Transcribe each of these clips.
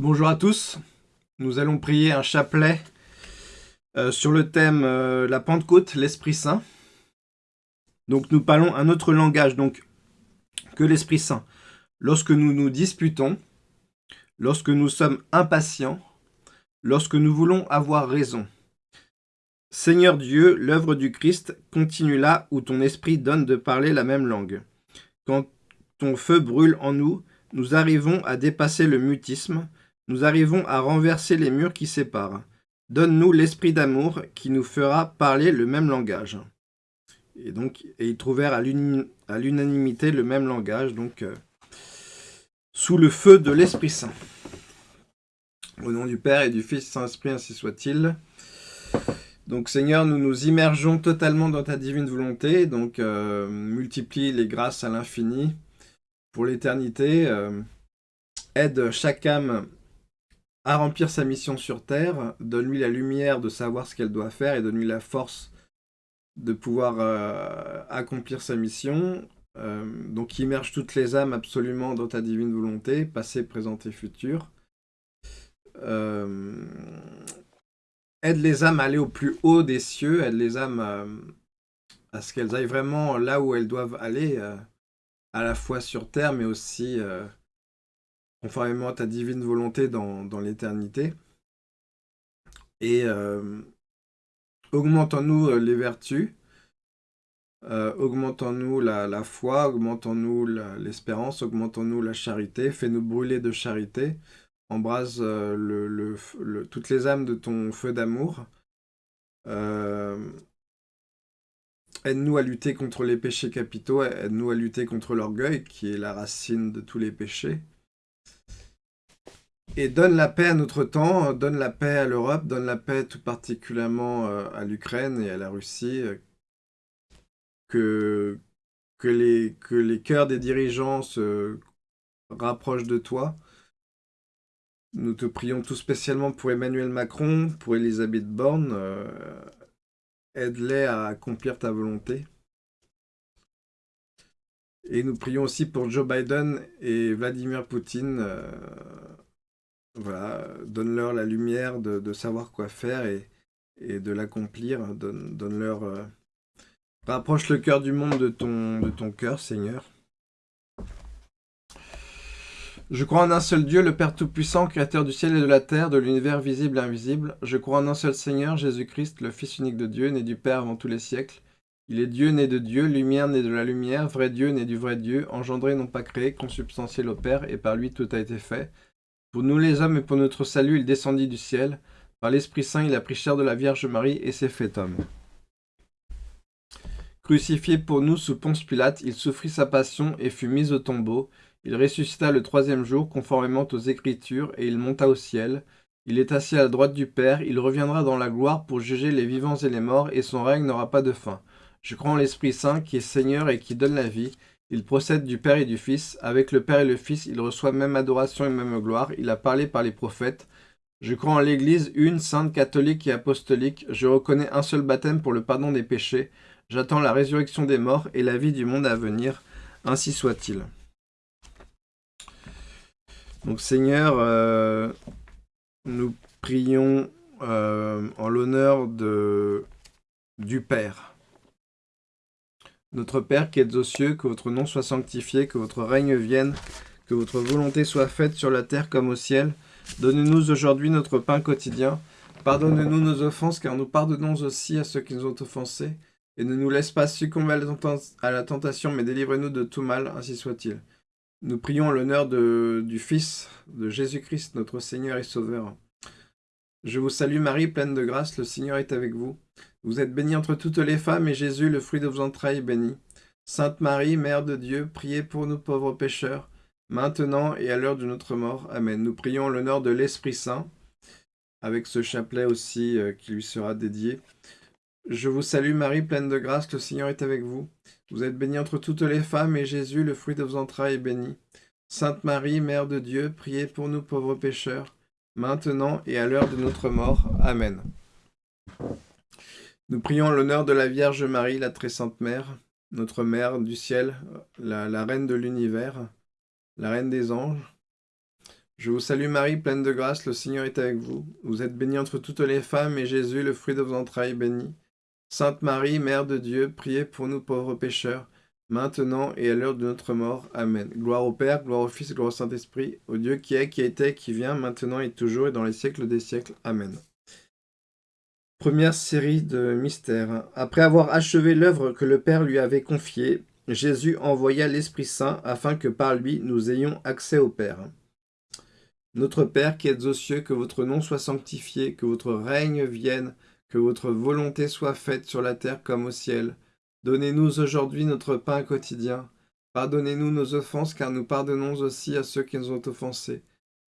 Bonjour à tous, nous allons prier un chapelet euh, sur le thème euh, la Pentecôte, l'Esprit Saint. Donc nous parlons un autre langage donc que l'Esprit Saint. Lorsque nous nous disputons, lorsque nous sommes impatients, lorsque nous voulons avoir raison. Seigneur Dieu, l'œuvre du Christ continue là où ton esprit donne de parler la même langue. Quand ton feu brûle en nous, nous arrivons à dépasser le mutisme, nous arrivons à renverser les murs qui séparent. Donne-nous l'esprit d'amour qui nous fera parler le même langage. Et donc, et ils trouvèrent à l'unanimité le même langage, donc euh, sous le feu de l'Esprit Saint. Au nom du Père et du Fils Saint-Esprit, ainsi soit-il. Donc Seigneur, nous nous immergeons totalement dans ta divine volonté, donc euh, multiplie les grâces à l'infini pour l'éternité. Euh, aide chaque âme à remplir sa mission sur terre, donne-lui la lumière de savoir ce qu'elle doit faire et donne-lui la force de pouvoir euh, accomplir sa mission. Euh, donc immerge toutes les âmes absolument dans ta divine volonté, passé, présent et futur. Euh, aide les âmes à aller au plus haut des cieux, aide les âmes à ce qu'elles aillent vraiment là où elles doivent aller, à la fois sur terre, mais aussi conformément à ta divine volonté dans, l'éternité. Et euh, augmentons-nous euh, les vertus, euh, augmentons-nous la, foi, augmentons-nous l'espérance, augmentons-nous la charité, fais-nous brûler de charité, embrase le, toutes les âmes de ton feu d'amour. Aide-nous à lutter contre les péchés capitaux, aide-nous à lutter contre l'orgueil, qui est la racine de tous les péchés. Et donne la paix à notre temps, donne la paix à l'Europe, donne la paix tout particulièrement euh, à l'Ukraine et à la Russie, euh, que, que, les, que les cœurs des dirigeants se rapprochent de toi. Nous te prions tout spécialement pour Emmanuel Macron, pour Elisabeth Borne. Euh, aide-les à accomplir ta volonté. Et nous prions aussi pour Joe Biden et Vladimir Poutine voilà, donne-leur la lumière de, savoir quoi faire et, de l'accomplir. Donne-leur... Euh, rapproche le cœur du monde de ton, de ton cœur, Seigneur. Je crois en un seul Dieu, le Père Tout-Puissant, Créateur du ciel et de la terre, de l'univers visible et invisible. Je crois en un seul Seigneur, Jésus-Christ, le Fils unique de Dieu, né du Père avant tous les siècles. Il est Dieu né de Dieu, lumière né de la lumière, vrai Dieu né du vrai Dieu, engendré non pas créé, consubstantiel au Père, et par lui tout a été fait. Pour nous les hommes et pour notre salut, il descendit du ciel. Par l'Esprit Saint, il a pris chair de la Vierge Marie et s'est fait homme. Crucifié pour nous sous Ponce Pilate, il souffrit sa passion et fut mis au tombeau. Il ressuscita le troisième jour, conformément aux Écritures, et il monta au ciel. Il est assis à la droite du Père, il reviendra dans la gloire pour juger les vivants et les morts, et son règne n'aura pas de fin. Je crois en l'Esprit Saint, qui est Seigneur et qui donne la vie, il procède du Père et du Fils. Avec le Père et le Fils, il reçoit même adoration et même gloire. Il a parlé par les prophètes. Je crois en l'Église, une, sainte, catholique et apostolique. Je reconnais un seul baptême pour le pardon des péchés. J'attends la résurrection des morts et la vie du monde à venir. Ainsi soit-il. Donc Seigneur, euh, nous prions euh, en l'honneur du Père. Notre Père qui êtes aux cieux, que votre nom soit sanctifié, que votre règne vienne, que votre volonté soit faite sur la terre comme au ciel. Donnez-nous aujourd'hui notre pain quotidien. Pardonnez-nous nos offenses, car nous pardonnons aussi à ceux qui nous ont offensés. Et ne nous laisse pas succomber à la tentation, mais délivrez-nous de tout mal, ainsi soit-il. Nous prions l'honneur du Fils de Jésus-Christ, notre Seigneur et Sauveur. Je vous salue Marie, pleine de grâce, le Seigneur est avec vous. Vous êtes bénie entre toutes les femmes, et Jésus, le fruit de vos entrailles, est béni. Sainte Marie, Mère de Dieu, priez pour nous pauvres pécheurs, maintenant et à l'heure de notre mort. Amen. Nous prions l'honneur de l'Esprit Saint, avec ce chapelet aussi euh, qui lui sera dédié. Je vous salue Marie, pleine de grâce, le Seigneur est avec vous. Vous êtes bénie entre toutes les femmes, et Jésus, le fruit de vos entrailles, est béni. Sainte Marie, Mère de Dieu, priez pour nous pauvres pécheurs, maintenant et à l'heure de notre mort. Amen. Nous prions l'honneur de la Vierge Marie, la très sainte Mère, notre Mère du ciel, la, Reine de l'univers, la Reine des anges. Je vous salue Marie, pleine de grâce, le Seigneur est avec vous. Vous êtes bénie entre toutes les femmes, et Jésus, le fruit de vos entrailles, béni. Sainte Marie, Mère de Dieu, priez pour nous pauvres pécheurs, maintenant et à l'heure de notre mort. Amen. Gloire au Père, gloire au Fils, gloire au Saint-Esprit, au Dieu qui est, qui était, qui vient, maintenant et toujours, et dans les siècles des siècles. Amen. Première série de mystères. Après avoir achevé l'œuvre que le Père lui avait confiée, Jésus envoya l'Esprit Saint afin que par lui nous ayons accès au Père. Notre Père qui êtes aux cieux, que votre nom soit sanctifié, que votre règne vienne, que votre volonté soit faite sur la terre comme au ciel. Donnez-nous aujourd'hui notre pain quotidien. Pardonnez-nous nos offenses, car nous pardonnons aussi à ceux qui nous ont offensés.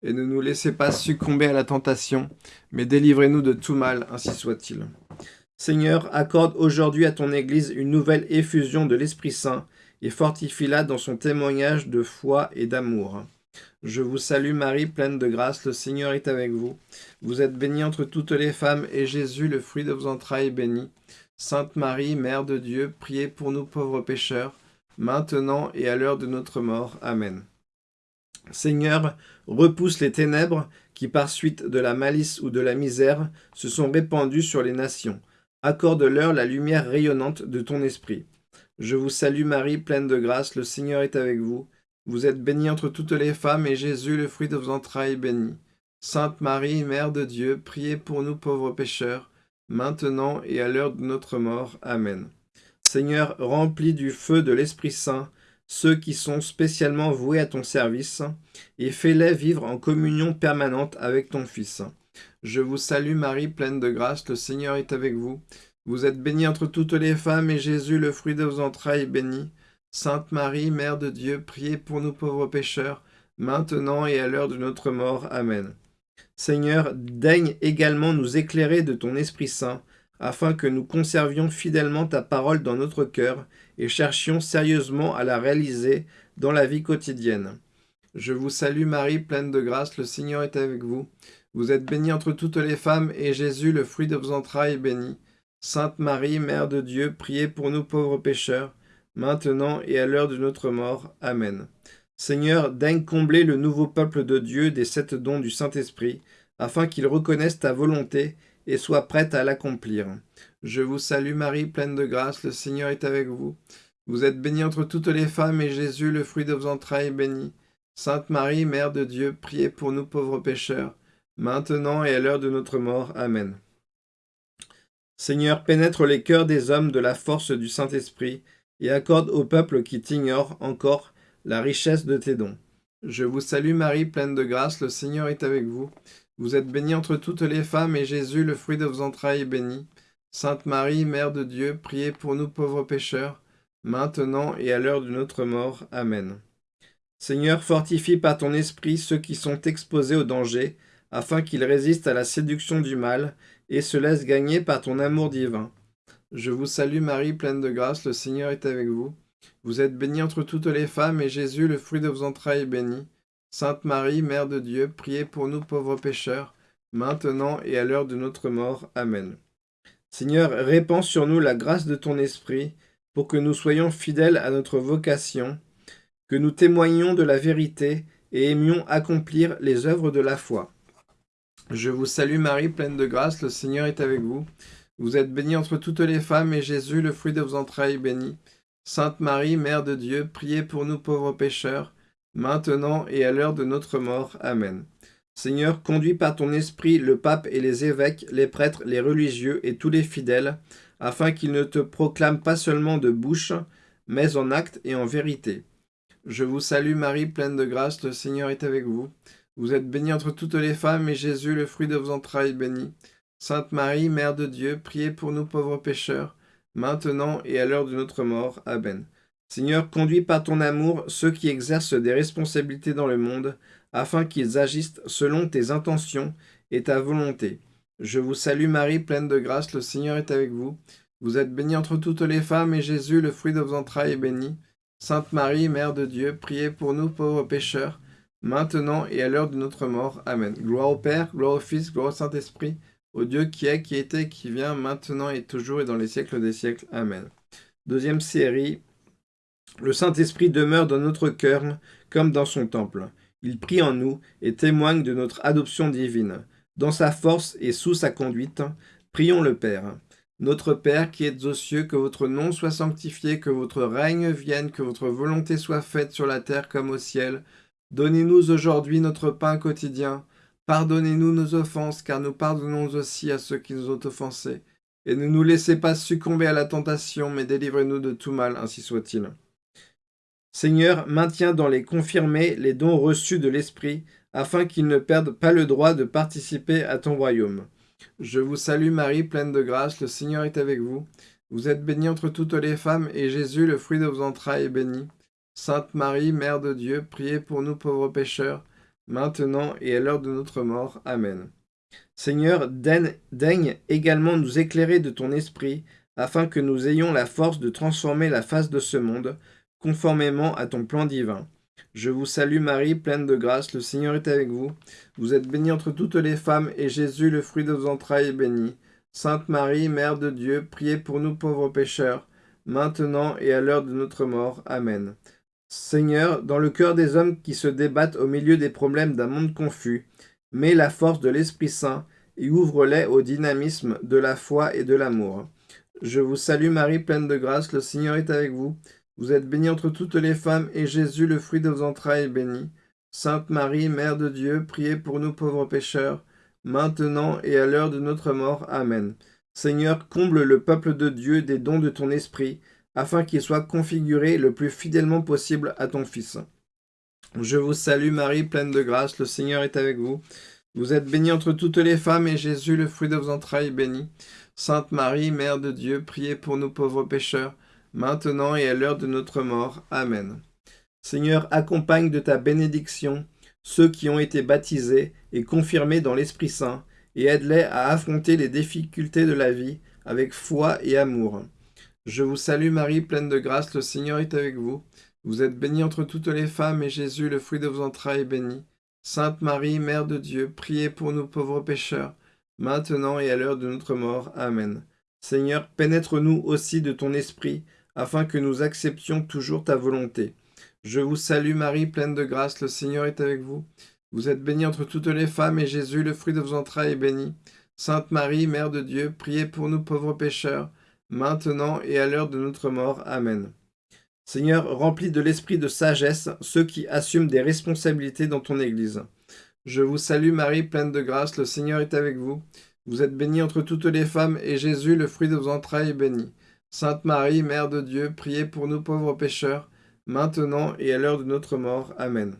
Et ne nous laissez pas succomber à la tentation, mais délivrez-nous de tout mal, ainsi soit-il. Seigneur, accorde aujourd'hui à ton Église une nouvelle effusion de l'Esprit Saint, et fortifie-la dans son témoignage de foi et d'amour. Je vous salue Marie, pleine de grâce, le Seigneur est avec vous. Vous êtes bénie entre toutes les femmes, et Jésus, le fruit de vos entrailles, est béni. Sainte Marie, Mère de Dieu, priez pour nous pauvres pécheurs, maintenant et à l'heure de notre mort. Amen. Seigneur, repousse les ténèbres qui, par suite de la malice ou de la misère, se sont répandues sur les nations. Accorde-leur la lumière rayonnante de ton esprit. Je vous salue Marie, pleine de grâce, le Seigneur est avec vous. Vous êtes bénie entre toutes les femmes, et Jésus, le fruit de vos entrailles, est béni. Sainte Marie, Mère de Dieu, priez pour nous pauvres pécheurs, maintenant et à l'heure de notre mort. Amen. Seigneur, remplis du feu de l'Esprit Saint ceux qui sont spécialement voués à ton service, et fais-les vivre en communion permanente avec ton Fils. Je vous salue Marie, pleine de grâce, le Seigneur est avec vous. Vous êtes bénie entre toutes les femmes, et Jésus, le fruit de vos entrailles, est béni. Sainte Marie, Mère de Dieu, priez pour nous pauvres pécheurs, maintenant et à l'heure de notre mort. Amen. Seigneur, daigne également nous éclairer de ton Esprit Saint, afin que nous conservions fidèlement ta parole dans notre cœur et cherchions sérieusement à la réaliser dans la vie quotidienne. Je vous salue Marie, pleine de grâce, le Seigneur est avec vous. Vous êtes bénie entre toutes les femmes, et Jésus, le fruit de vos entrailles, est béni. Sainte Marie, Mère de Dieu, priez pour nous pauvres pécheurs, maintenant et à l'heure de notre mort. Amen. Seigneur, daigne combler le nouveau peuple de Dieu des sept dons du Saint-Esprit, afin qu'il reconnaisse ta volonté et soit prêt à l'accomplir. Je vous salue Marie, pleine de grâce, le Seigneur est avec vous. Vous êtes bénie entre toutes les femmes, et Jésus, le fruit de vos entrailles, est béni. Sainte Marie, Mère de Dieu, priez pour nous pauvres pécheurs, maintenant et à l'heure de notre mort. Amen. Seigneur, pénètre les cœurs des hommes de la force du Saint-Esprit, et accorde au peuple qui t'ignore encore la richesse de tes dons. Je vous salue Marie, pleine de grâce, le Seigneur est avec vous. Vous êtes bénie entre toutes les femmes, et Jésus, le fruit de vos entrailles, est béni. Sainte Marie, Mère de Dieu, priez pour nous pauvres pécheurs, maintenant et à l'heure de notre mort. Amen. Seigneur, fortifie par ton esprit ceux qui sont exposés au danger, afin qu'ils résistent à la séduction du mal, et se laissent gagner par ton amour divin. Je vous salue Marie, pleine de grâce, le Seigneur est avec vous. Vous êtes bénie entre toutes les femmes, et Jésus, le fruit de vos entrailles, est béni. Sainte Marie, Mère de Dieu, priez pour nous pauvres pécheurs, maintenant et à l'heure de notre mort. Amen. Seigneur, répands sur nous la grâce de ton Esprit, pour que nous soyons fidèles à notre vocation, que nous témoignions de la vérité et aimions accomplir les œuvres de la foi. Je vous salue Marie, pleine de grâce, le Seigneur est avec vous. Vous êtes bénie entre toutes les femmes, et Jésus, le fruit de vos entrailles, est béni. Sainte Marie, Mère de Dieu, priez pour nous pauvres pécheurs, maintenant et à l'heure de notre mort. Amen. Seigneur, conduis par ton esprit le pape et les évêques, les prêtres, les religieux et tous les fidèles, afin qu'ils ne te proclament pas seulement de bouche, mais en acte et en vérité. Je vous salue Marie, pleine de grâce, le Seigneur est avec vous. Vous êtes bénie entre toutes les femmes, et Jésus, le fruit de vos entrailles, est béni. Sainte Marie, Mère de Dieu, priez pour nous pauvres pécheurs, maintenant et à l'heure de notre mort. Amen. Seigneur, conduis par ton amour ceux qui exercent des responsabilités dans le monde, afin qu'ils agissent selon tes intentions et ta volonté. Je vous salue Marie, pleine de grâce, le Seigneur est avec vous. Vous êtes bénie entre toutes les femmes, et Jésus, le fruit de vos entrailles, est béni. Sainte Marie, Mère de Dieu, priez pour nous pauvres pécheurs, maintenant et à l'heure de notre mort. Amen. Gloire au Père, gloire au Fils, gloire au Saint-Esprit, au Dieu qui est, qui était, qui vient, maintenant et toujours et dans les siècles des siècles. Amen. Deuxième série. Le Saint-Esprit demeure dans notre cœur comme dans son temple. Il prie en nous et témoigne de notre adoption divine. Dans sa force et sous sa conduite, prions le Père. Notre Père qui êtes aux cieux, que votre nom soit sanctifié, que votre règne vienne, que votre volonté soit faite sur la terre comme au ciel. Donnez-nous aujourd'hui notre pain quotidien. Pardonnez-nous nos offenses, car nous pardonnons aussi à ceux qui nous ont offensés. Et ne nous laissez pas succomber à la tentation, mais délivrez-nous de tout mal, ainsi soit-il. Seigneur, maintiens dans les confirmés les dons reçus de l'Esprit, afin qu'ils ne perdent pas le droit de participer à ton royaume. Je vous salue Marie, pleine de grâce, le Seigneur est avec vous. Vous êtes bénie entre toutes les femmes, et Jésus, le fruit de vos entrailles, est béni. Sainte Marie, Mère de Dieu, priez pour nous pauvres pécheurs, maintenant et à l'heure de notre mort. Amen. Seigneur, daigne également nous éclairer de ton esprit, afin que nous ayons la force de transformer la face de ce monde, conformément à ton plan divin. Je vous salue Marie, pleine de grâce, le Seigneur est avec vous. Vous êtes bénie entre toutes les femmes, et Jésus, le fruit de vos entrailles, est béni. Sainte Marie, Mère de Dieu, priez pour nous pauvres pécheurs, maintenant et à l'heure de notre mort. Amen. Seigneur, dans le cœur des hommes qui se débattent au milieu des problèmes d'un monde confus, mets la force de l'Esprit Saint et ouvre-les au dynamisme de la foi et de l'amour. Je vous salue Marie, pleine de grâce, le Seigneur est avec vous. Vous êtes bénie entre toutes les femmes, et Jésus, le fruit de vos entrailles, est béni. Sainte Marie, Mère de Dieu, priez pour nous pauvres pécheurs, maintenant et à l'heure de notre mort. Amen. Seigneur, comble le peuple de Dieu des dons de ton esprit, afin qu'il soit configuré le plus fidèlement possible à ton Fils. Je vous salue Marie, pleine de grâce, le Seigneur est avec vous. Vous êtes bénie entre toutes les femmes, et Jésus, le fruit de vos entrailles, est béni. Sainte Marie, Mère de Dieu, priez pour nous pauvres pécheurs, maintenant et à l'heure de notre mort. Amen. Seigneur, accompagne de ta bénédiction ceux qui ont été baptisés et confirmés dans l'Esprit Saint, et aide-les à affronter les difficultés de la vie avec foi et amour. Je vous salue Marie, pleine de grâce, le Seigneur est avec vous. Vous êtes bénie entre toutes les femmes, et Jésus, le fruit de vos entrailles, est béni. Sainte Marie, Mère de Dieu, priez pour nous pauvres pécheurs, maintenant et à l'heure de notre mort. Amen. Seigneur, pénètre-nous aussi de ton esprit, afin que nous acceptions toujours ta volonté. Je vous salue Marie, pleine de grâce, le Seigneur est avec vous. Vous êtes bénie entre toutes les femmes, et Jésus, le fruit de vos entrailles, est béni. Sainte Marie, Mère de Dieu, priez pour nous pauvres pécheurs, maintenant et à l'heure de notre mort. Amen. Seigneur, remplis de l'esprit de sagesse ceux qui assument des responsabilités dans ton Église. Je vous salue Marie, pleine de grâce, le Seigneur est avec vous. Vous êtes bénie entre toutes les femmes, et Jésus, le fruit de vos entrailles, est béni. Sainte Marie, Mère de Dieu, priez pour nous pauvres pécheurs, maintenant et à l'heure de notre mort. Amen.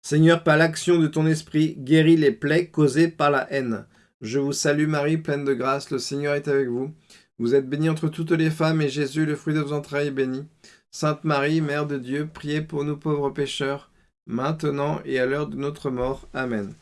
Seigneur, par l'action de ton esprit, guéris les plaies causées par la haine. Je vous salue Marie, pleine de grâce, le Seigneur est avec vous. Vous êtes bénie entre toutes les femmes, et Jésus, le fruit de vos entrailles, est béni. Sainte Marie, Mère de Dieu, priez pour nous pauvres pécheurs, maintenant et à l'heure de notre mort. Amen.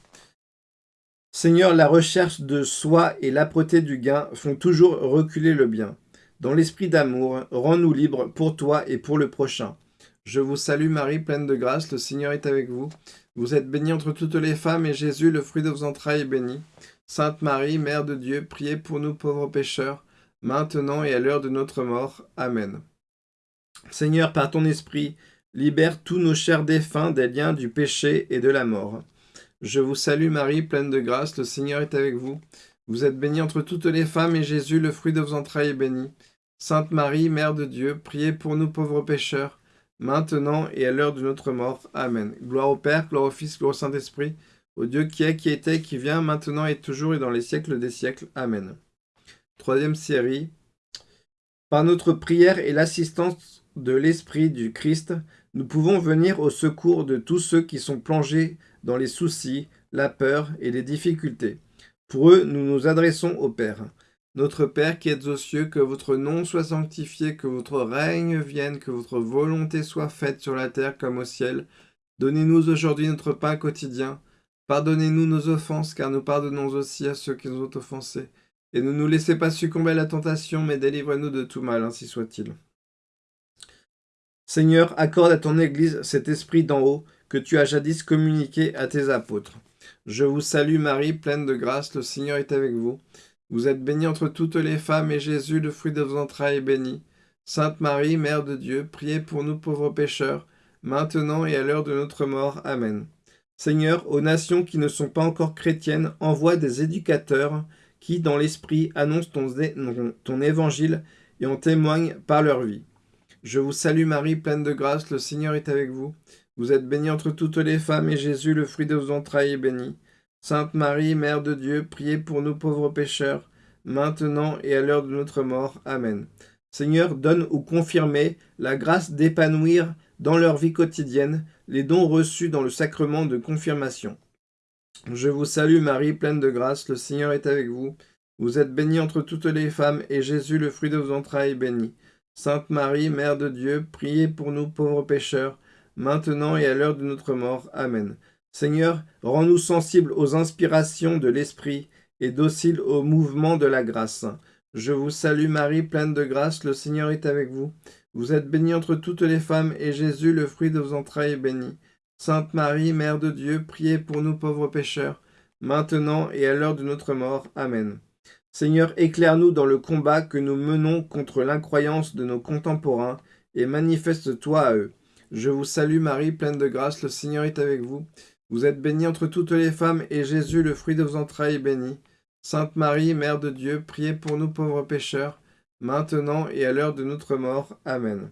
Seigneur, la recherche de soi et l'âpreté du gain font toujours reculer le bien. Dans l'esprit d'amour, rends-nous libres pour toi et pour le prochain. Je vous salue Marie, pleine de grâce, le Seigneur est avec vous. Vous êtes bénie entre toutes les femmes, et Jésus, le fruit de vos entrailles, est béni. Sainte Marie, Mère de Dieu, priez pour nous pauvres pécheurs, maintenant et à l'heure de notre mort. Amen. Seigneur, par ton esprit, libère tous nos chers défunts des liens du péché et de la mort. Je vous salue Marie, pleine de grâce, le Seigneur est avec vous. Vous êtes bénie entre toutes les femmes, et Jésus, le fruit de vos entrailles, est béni. Sainte Marie, Mère de Dieu, priez pour nous pauvres pécheurs, maintenant et à l'heure de notre mort. Amen. Gloire au Père, gloire au Fils, gloire au Saint-Esprit, au Dieu qui est, qui était, qui vient, maintenant et toujours et dans les siècles des siècles. Amen. Troisième série. Par notre prière et l'assistance de l'Esprit du Christ, nous pouvons venir au secours de tous ceux qui sont plongés dans les soucis, la peur et les difficultés. Pour eux, nous nous adressons au Père. Notre Père qui êtes aux cieux, que votre nom soit sanctifié, que votre règne vienne, que votre volonté soit faite sur la terre comme au ciel. Donnez-nous aujourd'hui notre pain quotidien. Pardonnez-nous nos offenses, car nous pardonnons aussi à ceux qui nous ont offensés. Et ne nous laissez pas succomber à la tentation, mais délivrez-nous de tout mal, ainsi soit-il. Seigneur, accorde à ton Église cet esprit d'en haut, que tu as jadis communiqué à tes apôtres. Je vous salue Marie, pleine de grâce, le Seigneur est avec vous. Vous êtes bénie entre toutes les femmes, et Jésus, le fruit de vos entrailles, est béni. Sainte Marie, Mère de Dieu, priez pour nous pauvres pécheurs, maintenant et à l'heure de notre mort. Amen. Seigneur, aux nations qui ne sont pas encore chrétiennes, envoie des éducateurs qui, dans l'esprit, annoncent ton, évangile et en témoignent par leur vie. Je vous salue Marie, pleine de grâce, le Seigneur est avec vous. Vous êtes bénie entre toutes les femmes, et Jésus, le fruit de vos entrailles, est béni. Sainte Marie, Mère de Dieu, priez pour nous pauvres pécheurs, maintenant et à l'heure de notre mort. Amen. Seigneur, donne ou confirmez la grâce d'épanouir dans leur vie quotidienne les dons reçus dans le sacrement de confirmation. Je vous salue Marie, pleine de grâce, le Seigneur est avec vous. Vous êtes bénie entre toutes les femmes, et Jésus, le fruit de vos entrailles, est béni. Sainte Marie, Mère de Dieu, priez pour nous pauvres pécheurs, maintenant et à l'heure de notre mort. Amen. Seigneur, rends-nous sensibles aux inspirations de l'Esprit et dociles au mouvement de la grâce. Je vous salue Marie, pleine de grâce, le Seigneur est avec vous. Vous êtes bénie entre toutes les femmes, et Jésus, le fruit de vos entrailles, est béni. Sainte Marie, Mère de Dieu, priez pour nous pauvres pécheurs, maintenant et à l'heure de notre mort. Amen. Seigneur, éclaire-nous dans le combat que nous menons contre l'incroyance de nos contemporains, et manifeste-toi à eux. Je vous salue Marie, pleine de grâce, le Seigneur est avec vous. Vous êtes bénie entre toutes les femmes, et Jésus, le fruit de vos entrailles, est béni. Sainte Marie, Mère de Dieu, priez pour nous pauvres pécheurs, maintenant et à l'heure de notre mort. Amen.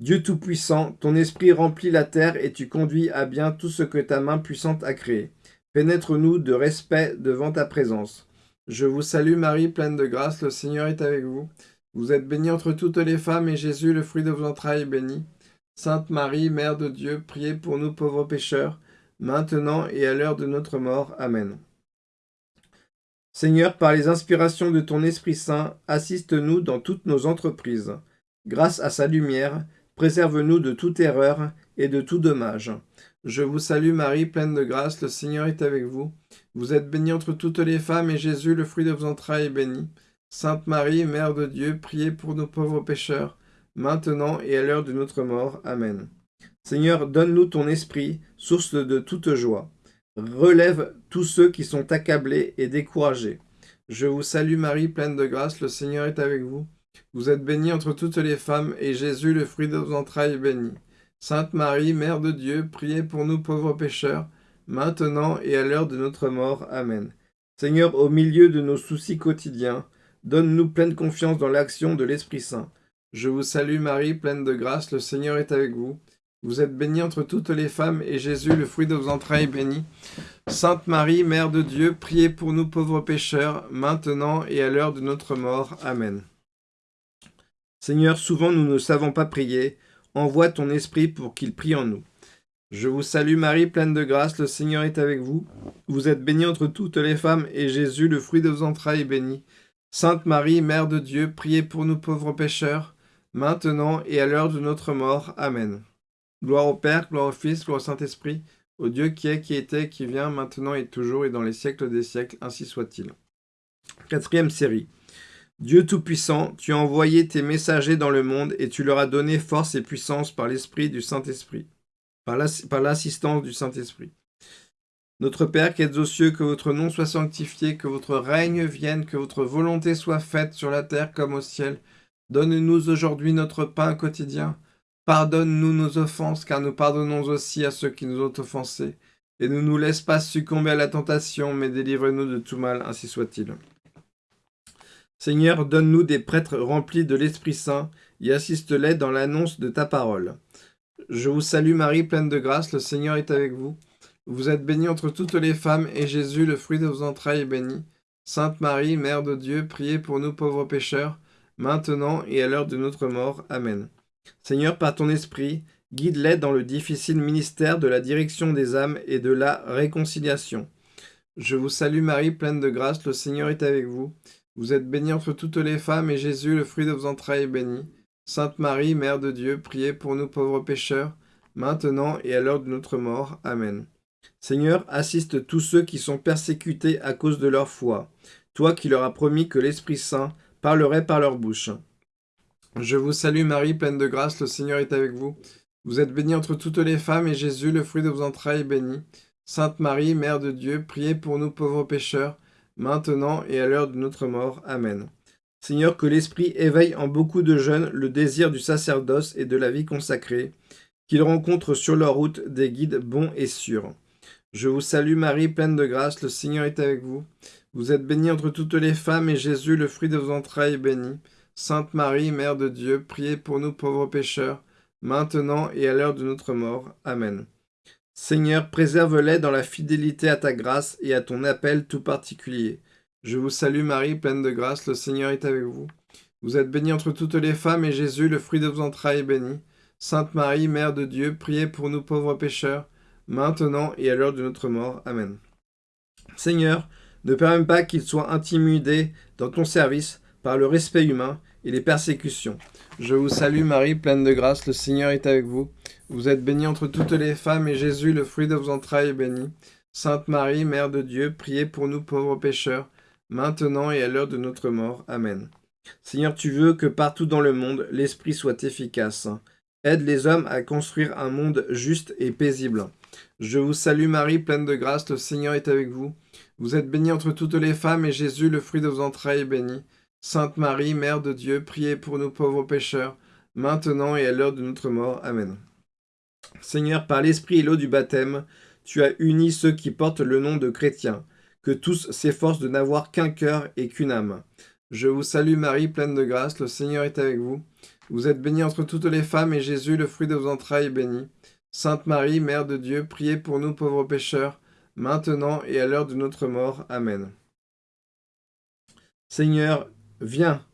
Dieu Tout-Puissant, ton esprit remplit la terre et tu conduis à bien tout ce que ta main puissante a créé. Pénètre-nous de respect devant ta présence. Je vous salue Marie, pleine de grâce, le Seigneur est avec vous. Vous êtes bénie entre toutes les femmes, et Jésus, le fruit de vos entrailles, est béni. Sainte Marie, Mère de Dieu, priez pour nous pauvres pécheurs, maintenant et à l'heure de notre mort. Amen. Seigneur, par les inspirations de ton Esprit Saint, assiste-nous dans toutes nos entreprises. Grâce à sa lumière, préserve-nous de toute erreur et de tout dommage. Je vous salue Marie, pleine de grâce, le Seigneur est avec vous. Vous êtes bénie entre toutes les femmes, et Jésus, le fruit de vos entrailles, est béni. Sainte Marie, Mère de Dieu, priez pour nos pauvres pécheurs, maintenant et à l'heure de notre mort. Amen. Seigneur, donne-nous ton esprit, source de toute joie. Relève tous ceux qui sont accablés et découragés. Je vous salue Marie, pleine de grâce, le Seigneur est avec vous. Vous êtes bénie entre toutes les femmes, et Jésus, le fruit de vos entrailles, est béni. Sainte Marie, Mère de Dieu, priez pour nous pauvres pécheurs, maintenant et à l'heure de notre mort. Amen. Seigneur, au milieu de nos soucis quotidiens, donne-nous pleine confiance dans l'action de l'Esprit Saint. Je vous salue Marie, pleine de grâce, le Seigneur est avec vous. Vous êtes bénie entre toutes les femmes, et Jésus, le fruit de vos entrailles, est béni. Sainte Marie, Mère de Dieu, priez pour nous pauvres pécheurs, maintenant et à l'heure de notre mort. Amen. Seigneur, souvent nous ne savons pas prier, envoie ton esprit pour qu'il prie en nous. Je vous salue Marie, pleine de grâce, le Seigneur est avec vous. Vous êtes bénie entre toutes les femmes, et Jésus, le fruit de vos entrailles, est béni. Sainte Marie, Mère de Dieu, priez pour nous pauvres pécheurs, maintenant et à l'heure de notre mort. Amen. Gloire au Père, gloire au Fils, gloire au Saint-Esprit, au Dieu qui est, qui était, qui vient, maintenant et toujours, et dans les siècles des siècles, ainsi soit-il. Quatrième série. Dieu Tout-Puissant, tu as envoyé tes messagers dans le monde, et tu leur as donné force et puissance par l'Esprit du Saint-Esprit, par l'assistance du Saint-Esprit. Notre Père qui êtes aux cieux, que votre nom soit sanctifié, que votre règne vienne, que votre volonté soit faite sur la terre comme au ciel. Donne-nous aujourd'hui notre pain quotidien. Pardonne-nous nos offenses, car nous pardonnons aussi à ceux qui nous ont offensés. Et ne nous laisse pas succomber à la tentation, mais délivre-nous de tout mal, ainsi soit-il. Seigneur, donne-nous des prêtres remplis de l'Esprit Saint, et assiste-les dans l'annonce de ta parole. Je vous salue Marie, pleine de grâce, le Seigneur est avec vous. Vous êtes bénie entre toutes les femmes, et Jésus, le fruit de vos entrailles, est béni. Sainte Marie, Mère de Dieu, priez pour nous pauvres pécheurs, maintenant et à l'heure de notre mort. Amen. Seigneur, par ton esprit, guide-les dans le difficile ministère de la direction des âmes et de la réconciliation. Je vous salue Marie, pleine de grâce, le Seigneur est avec vous. Vous êtes bénie entre toutes les femmes, et Jésus, le fruit de vos entrailles, est béni. Sainte Marie, Mère de Dieu, priez pour nous pauvres pécheurs, maintenant et à l'heure de notre mort. Amen. Seigneur, assiste tous ceux qui sont persécutés à cause de leur foi, toi qui leur as promis que l'Esprit Saint parlerait par leur bouche. Je vous salue Marie, pleine de grâce, le Seigneur est avec vous. Vous êtes bénie entre toutes les femmes, et Jésus, le fruit de vos entrailles, est béni. Sainte Marie, Mère de Dieu, priez pour nous pauvres pécheurs, maintenant et à l'heure de notre mort. Amen. Seigneur, que l'Esprit éveille en beaucoup de jeunes le désir du sacerdoce et de la vie consacrée, qu'ils rencontrent sur leur route des guides bons et sûrs. Je vous salue Marie, pleine de grâce, le Seigneur est avec vous. Vous êtes bénie entre toutes les femmes, et Jésus, le fruit de vos entrailles, est béni. Sainte Marie, Mère de Dieu, priez pour nous pauvres pécheurs, maintenant et à l'heure de notre mort. Amen. Seigneur, préserve-les dans la fidélité à ta grâce et à ton appel tout particulier. Je vous salue Marie, pleine de grâce, le Seigneur est avec vous. Vous êtes bénie entre toutes les femmes, et Jésus, le fruit de vos entrailles, est béni. Sainte Marie, Mère de Dieu, priez pour nous pauvres pécheurs, maintenant et à l'heure de notre mort. Amen. Seigneur, ne permets pas qu'il soit intimidé dans ton service par le respect humain et les persécutions. Je vous salue Marie, pleine de grâce, le Seigneur est avec vous. Vous êtes bénie entre toutes les femmes, et Jésus, le fruit de vos entrailles, est béni. Sainte Marie, Mère de Dieu, priez pour nous pauvres pécheurs, maintenant et à l'heure de notre mort. Amen. Seigneur, tu veux que partout dans le monde, l'Esprit soit efficace. Aide les hommes à construire un monde juste et paisible. Je vous salue Marie, pleine de grâce, le Seigneur est avec vous. Vous êtes bénie entre toutes les femmes, et Jésus, le fruit de vos entrailles, est béni. Sainte Marie, Mère de Dieu, priez pour nous pauvres pécheurs, maintenant et à l'heure de notre mort. Amen. Seigneur, par l'Esprit et l'eau du baptême, tu as uni ceux qui portent le nom de chrétiens, que tous s'efforcent de n'avoir qu'un cœur et qu'une âme. Je vous salue Marie, pleine de grâce, le Seigneur est avec vous. Vous êtes bénie entre toutes les femmes, et Jésus, le fruit de vos entrailles, est béni. Sainte Marie, Mère de Dieu, priez pour nous pauvres pécheurs, maintenant et à l'heure de notre mort. Amen. Seigneur, viens,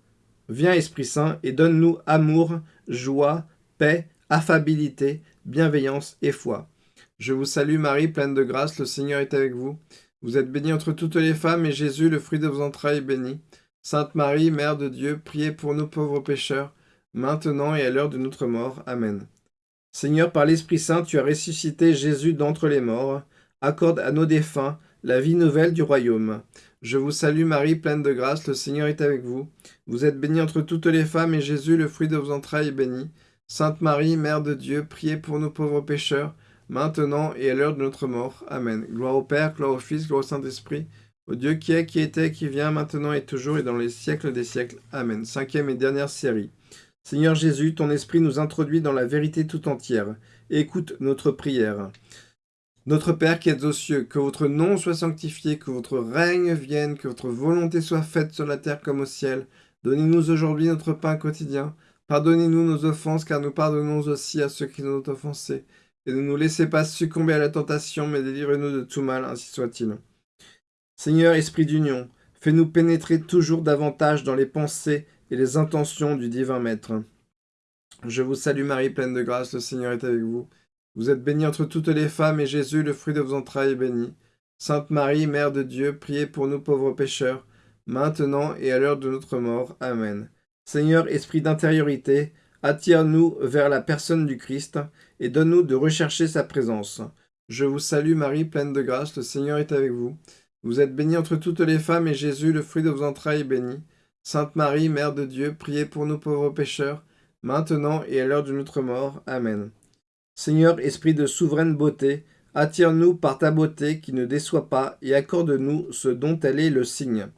viens Esprit Saint, et donne-nous amour, joie, paix, affabilité, bienveillance et foi. Je vous salue Marie, pleine de grâce, le Seigneur est avec vous. Vous êtes bénie entre toutes les femmes, et Jésus, le fruit de vos entrailles, est béni. Sainte Marie, Mère de Dieu, priez pour nous pauvres pécheurs, maintenant et à l'heure de notre mort. Amen. Seigneur, par l'Esprit Saint, tu as ressuscité Jésus d'entre les morts. Accorde à nos défunts la vie nouvelle du royaume. Je vous salue Marie, pleine de grâce, le Seigneur est avec vous. Vous êtes bénie entre toutes les femmes, et Jésus, le fruit de vos entrailles, est béni. Sainte Marie, Mère de Dieu, priez pour nous pauvres pécheurs, maintenant et à l'heure de notre mort. Amen. Gloire au Père, gloire au Fils, gloire au Saint-Esprit, au Dieu qui est, qui était, qui vient, maintenant et toujours, et dans les siècles des siècles. Amen. Cinquième et dernière série. Seigneur Jésus, ton esprit nous introduit dans la vérité tout entière. Écoute notre prière. Notre Père qui êtes aux cieux, que votre nom soit sanctifié, que votre règne vienne, que votre volonté soit faite sur la terre comme au ciel. Donnez-nous aujourd'hui notre pain quotidien. Pardonnez-nous nos offenses, car nous pardonnons aussi à ceux qui nous ont offensés. Et ne nous laissez pas succomber à la tentation, mais délivrez-nous de tout mal, ainsi soit-il. Seigneur, Esprit d'union, fais-nous pénétrer toujours davantage dans les pensées et les intentions du divin Maître. Je vous salue Marie, pleine de grâce, le Seigneur est avec vous. Vous êtes bénie entre toutes les femmes, et Jésus, le fruit de vos entrailles, est béni. Sainte Marie, Mère de Dieu, priez pour nous pauvres pécheurs, maintenant et à l'heure de notre mort. Amen. Seigneur, Esprit d'intériorité, attire-nous vers la personne du Christ, et donne-nous de rechercher sa présence. Je vous salue Marie, pleine de grâce, le Seigneur est avec vous. Vous êtes bénie entre toutes les femmes, et Jésus, le fruit de vos entrailles, est béni. Sainte Marie, Mère de Dieu, priez pour nous pauvres pécheurs, maintenant et à l'heure de notre mort. Amen. Seigneur, Esprit de souveraine beauté, attire-nous par ta beauté qui ne déçoit pas, et accorde-nous ce dont elle est le signe.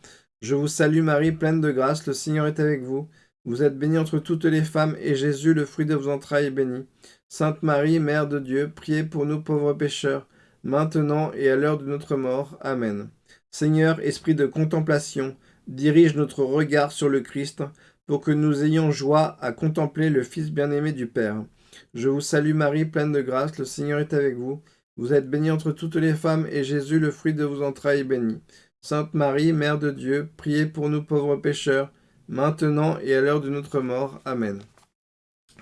Je vous salue Marie, pleine de grâce, le Seigneur est avec vous. Vous êtes bénie entre toutes les femmes, et Jésus, le fruit de vos entrailles, est béni. Sainte Marie, Mère de Dieu, priez pour nous pauvres pécheurs, maintenant et à l'heure de notre mort. Amen. Seigneur, esprit de contemplation, dirige notre regard sur le Christ, pour que nous ayons joie à contempler le Fils bien-aimé du Père. Je vous salue Marie, pleine de grâce, le Seigneur est avec vous. Vous êtes bénie entre toutes les femmes, et Jésus, le fruit de vos entrailles, est béni. Sainte Marie, Mère de Dieu, priez pour nous pauvres pécheurs, maintenant et à l'heure de notre mort. Amen.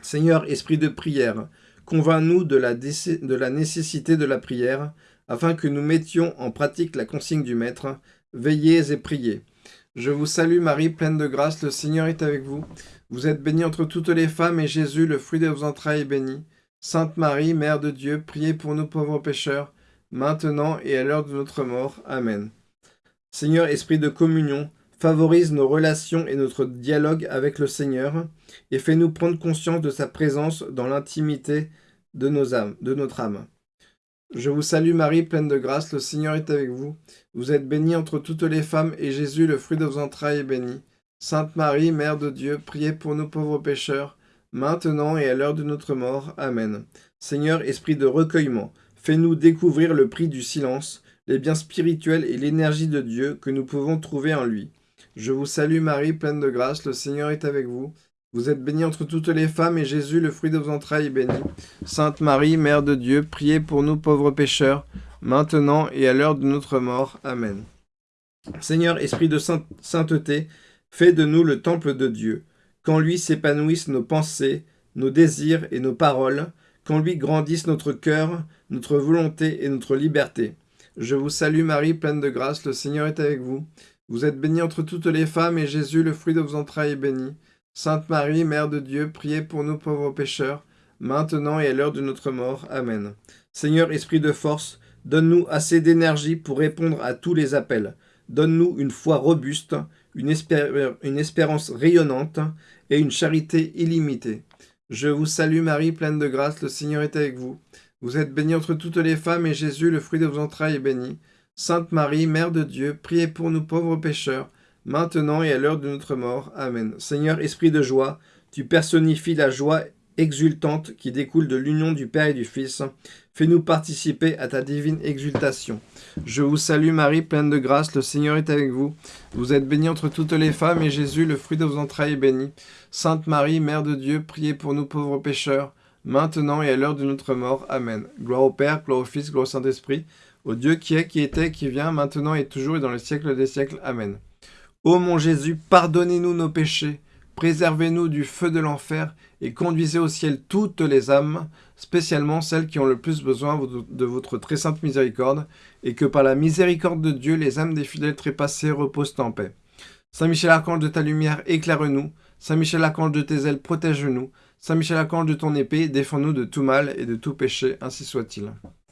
Seigneur, esprit de prière, Convainc-nous de, de la nécessité de la prière, afin que nous mettions en pratique la consigne du Maître. Veillez et priez. Je vous salue Marie, pleine de grâce, le Seigneur est avec vous. Vous êtes bénie entre toutes les femmes, et Jésus, le fruit de vos entrailles, est béni. Sainte Marie, Mère de Dieu, priez pour nous pauvres pécheurs, maintenant et à l'heure de notre mort. Amen. Seigneur, Esprit de communion, favorise nos relations et notre dialogue avec le Seigneur, et fais-nous prendre conscience de sa présence dans l'intimité de, nos âmes, de notre âme. Je vous salue Marie, pleine de grâce, le Seigneur est avec vous. Vous êtes bénie entre toutes les femmes, et Jésus, le fruit de vos entrailles, est béni. Sainte Marie, Mère de Dieu, priez pour nous pauvres pécheurs, maintenant et à l'heure de notre mort. Amen. Seigneur, esprit de recueillement, fais-nous découvrir le prix du silence, les biens spirituels et l'énergie de Dieu que nous pouvons trouver en lui. Je vous salue Marie, pleine de grâce, le Seigneur est avec vous. Vous êtes bénie entre toutes les femmes, et Jésus, le fruit de vos entrailles, est béni. Sainte Marie, Mère de Dieu, priez pour nous pauvres pécheurs, maintenant et à l'heure de notre mort. Amen. Seigneur, Esprit de sainteté, fais de nous le temple de Dieu. Qu'en lui s'épanouissent nos pensées, nos désirs et nos paroles, qu'en lui grandissent notre cœur, notre volonté et notre liberté. Je vous salue Marie, pleine de grâce, le Seigneur est avec vous. Vous êtes bénie entre toutes les femmes, et Jésus, le fruit de vos entrailles, est béni. Sainte Marie, Mère de Dieu, priez pour nous pauvres pécheurs, maintenant et à l'heure de notre mort. Amen. Seigneur, Esprit de force, donne-nous assez d'énergie pour répondre à tous les appels. Donne-nous une foi robuste, une, une espérance rayonnante et une charité illimitée. Je vous salue Marie, pleine de grâce, le Seigneur est avec vous. Vous êtes bénie entre toutes les femmes, et Jésus, le fruit de vos entrailles, est béni. Sainte Marie, Mère de Dieu, priez pour nous pauvres pécheurs, maintenant et à l'heure de notre mort. Amen. Seigneur, Esprit de joie, tu personnifies la joie exultante qui découle de l'union du Père et du Fils. Fais-nous participer à ta divine exultation. Je vous salue Marie, pleine de grâce, le Seigneur est avec vous. Vous êtes bénie entre toutes les femmes, et Jésus, le fruit de vos entrailles, est béni. Sainte Marie, Mère de Dieu, priez pour nous pauvres pécheurs, maintenant et à l'heure de notre mort. Amen. Gloire au Père, gloire au Fils, gloire au Saint-Esprit, au Dieu qui est, qui était, qui vient, maintenant et toujours et dans les siècles des siècles. Amen. Ô mon Jésus, pardonnez-nous nos péchés, préservez-nous du feu de l'enfer et conduisez au ciel toutes les âmes, spécialement celles qui ont le plus besoin de votre très sainte miséricorde, et que par la miséricorde de Dieu, les âmes des fidèles trépassés reposent en paix. Saint Michel Archange de ta lumière, éclaire-nous. Saint Michel Archange de tes ailes, protège-nous. Saint Michel Archange de ton épée, défends-nous de tout mal et de tout péché, ainsi soit-il.